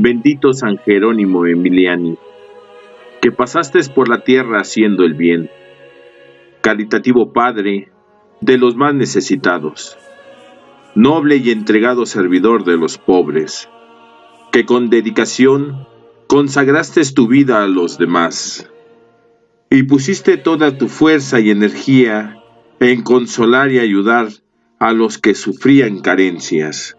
Bendito San Jerónimo Emiliani, que pasaste por la tierra haciendo el bien, caritativo Padre de los más necesitados, noble y entregado servidor de los pobres, que con dedicación consagraste tu vida a los demás y pusiste toda tu fuerza y energía en consolar y ayudar a los que sufrían carencias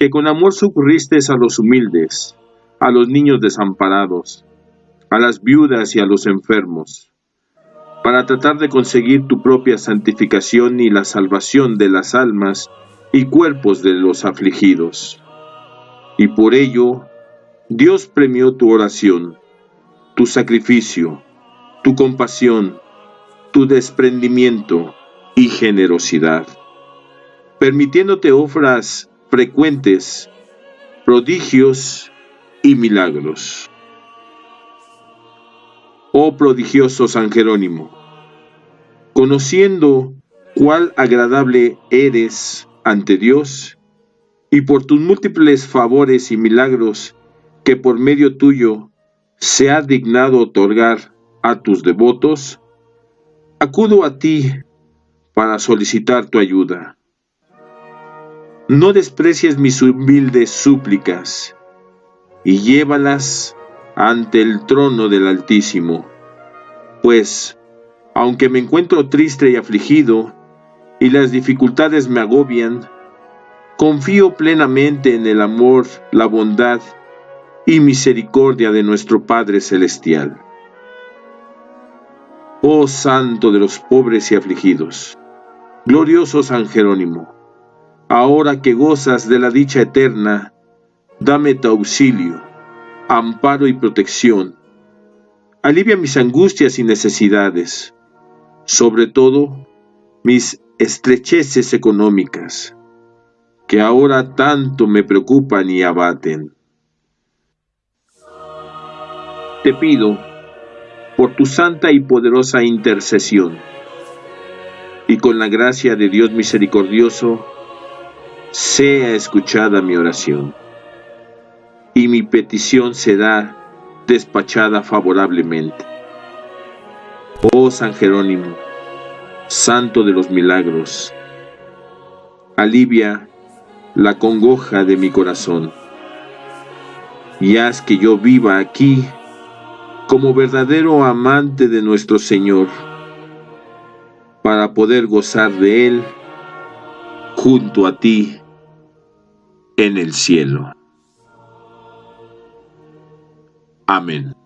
que con amor socorriste a los humildes, a los niños desamparados, a las viudas y a los enfermos, para tratar de conseguir tu propia santificación y la salvación de las almas y cuerpos de los afligidos. Y por ello, Dios premió tu oración, tu sacrificio, tu compasión, tu desprendimiento y generosidad, permitiéndote ofras frecuentes prodigios y milagros. Oh prodigioso San Jerónimo, conociendo cuál agradable eres ante Dios, y por tus múltiples favores y milagros que por medio tuyo se ha dignado otorgar a tus devotos, acudo a ti para solicitar tu ayuda no desprecies mis humildes súplicas, y llévalas ante el trono del Altísimo, pues, aunque me encuentro triste y afligido, y las dificultades me agobian, confío plenamente en el amor, la bondad y misericordia de nuestro Padre Celestial. Oh Santo de los pobres y afligidos, glorioso San Jerónimo, ahora que gozas de la dicha eterna, dame tu auxilio, amparo y protección. Alivia mis angustias y necesidades, sobre todo mis estrecheces económicas, que ahora tanto me preocupan y abaten. Te pido, por tu santa y poderosa intercesión, y con la gracia de Dios misericordioso, sea escuchada mi oración, y mi petición será despachada favorablemente. Oh San Jerónimo, Santo de los Milagros, alivia la congoja de mi corazón, y haz que yo viva aquí como verdadero amante de nuestro Señor, para poder gozar de Él junto a ti en el cielo. Amén.